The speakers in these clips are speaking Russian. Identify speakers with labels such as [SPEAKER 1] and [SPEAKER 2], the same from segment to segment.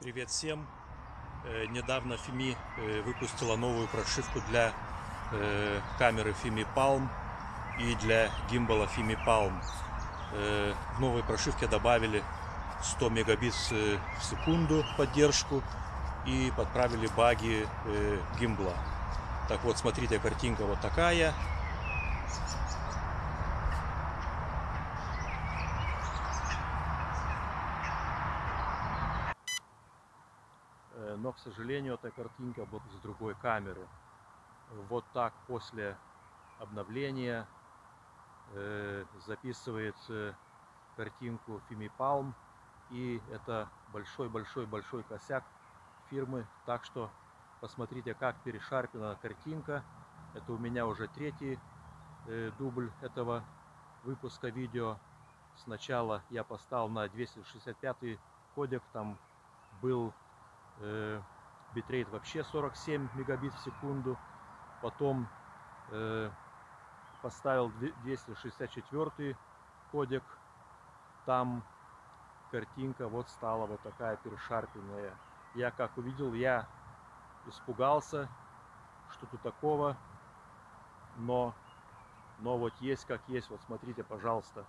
[SPEAKER 1] Привет всем! Э, Недавно Фими э, выпустила новую прошивку для э, камеры Fimi Palm и для гимбала Fimi Palm. В новой прошивке добавили 100 мегабит в секунду поддержку и подправили баги гимбла. Так вот, смотрите, картинка вот такая. Э, Но, к сожалению, эта картинка вот с другой камеры. Вот так после обновления э, записывает э, картинку Palm. И это большой-большой-большой косяк фирмы. Так что посмотрите, как перешарпена картинка. Это у меня уже третий э, дубль этого выпуска видео. Сначала я поставил на 265 кодек, там был э, битрейт вообще 47 мегабит в секунду. Потом э, поставил 264 кодек. Там картинка вот стала вот такая перешарпенная. Я как увидел, я испугался, что тут такого. Но, но вот есть как есть. Вот смотрите, пожалуйста.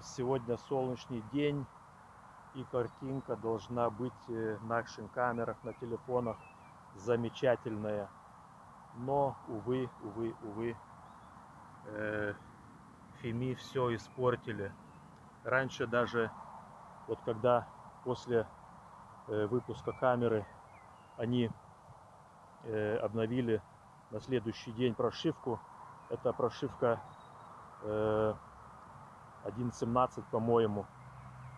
[SPEAKER 1] Сегодня солнечный день, и картинка должна быть э, на наших камерах, на телефонах замечательная. Но, увы, увы, увы, э, Фими все испортили. Раньше даже, вот когда после э, выпуска камеры они э, обновили на следующий день прошивку, это прошивка э, 1.17, по-моему,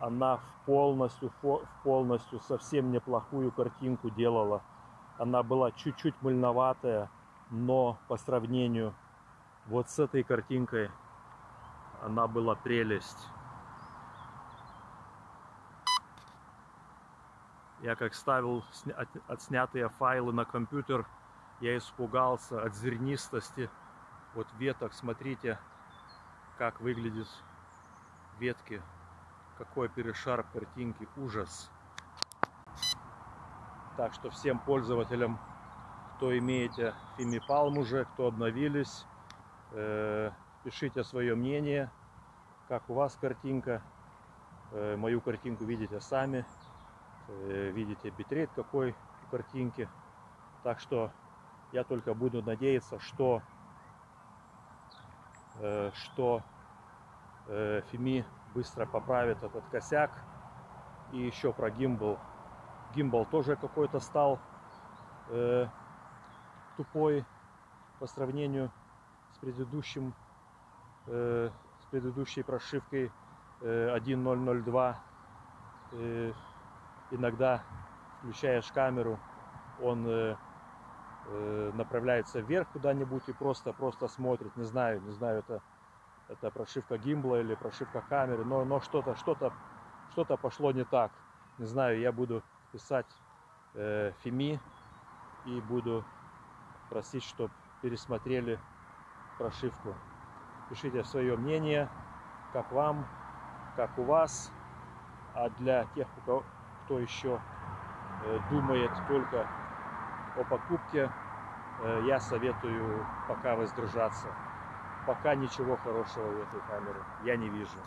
[SPEAKER 1] она в полностью, в полностью совсем неплохую картинку делала. Она была чуть-чуть мыльноватая, но по сравнению вот с этой картинкой она была прелесть. Я как ставил отснятые файлы на компьютер, я испугался от зернистости вот веток. Смотрите, как выглядит ветки. Какой перешар картинки. Ужас. Так что всем пользователям, кто имеете Фимипалм уже, кто обновились, э, пишите свое мнение, как у вас картинка. Э, мою картинку видите сами. Э, видите битрейт какой у картинки. Так что я только буду надеяться, что, что Фими быстро поправит этот косяк. И еще про гимбал. Гимбал тоже какой-то стал э, тупой по сравнению с предыдущим, э, с предыдущей прошивкой э, 1.002. Э, иногда включаешь камеру, он э, э, направляется вверх куда-нибудь и просто просто смотрит. Не знаю, не знаю, это это прошивка гимбла или прошивка камеры, но, но что-то что-то что-то пошло не так. Не знаю, я буду писать э, Фими и буду просить, чтобы пересмотрели прошивку. Пишите свое мнение, как вам, как у вас. А для тех, кто, кто еще э, думает только о покупке, э, я советую пока воздержаться пока ничего хорошего в этой камере я не вижу.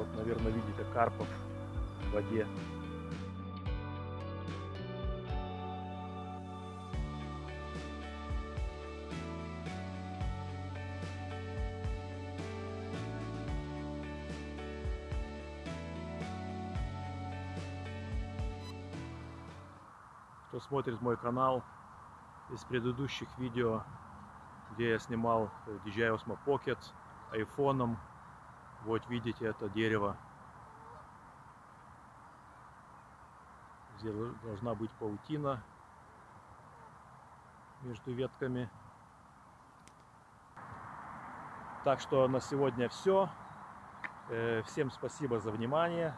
[SPEAKER 1] Вот, наверное, видите карпов в воде. Кто смотрит мой канал из предыдущих видео, где я снимал DJI Osmo Pocket айфоном, вот видите это дерево. Здесь должна быть паутина между ветками. Так что на сегодня все. Всем спасибо за внимание.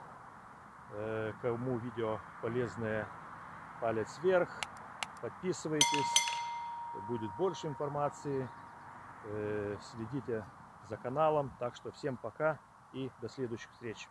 [SPEAKER 1] Кому видео полезное, палец вверх. Подписывайтесь. Будет больше информации. Следите за каналом. Так что всем пока и до следующих встреч.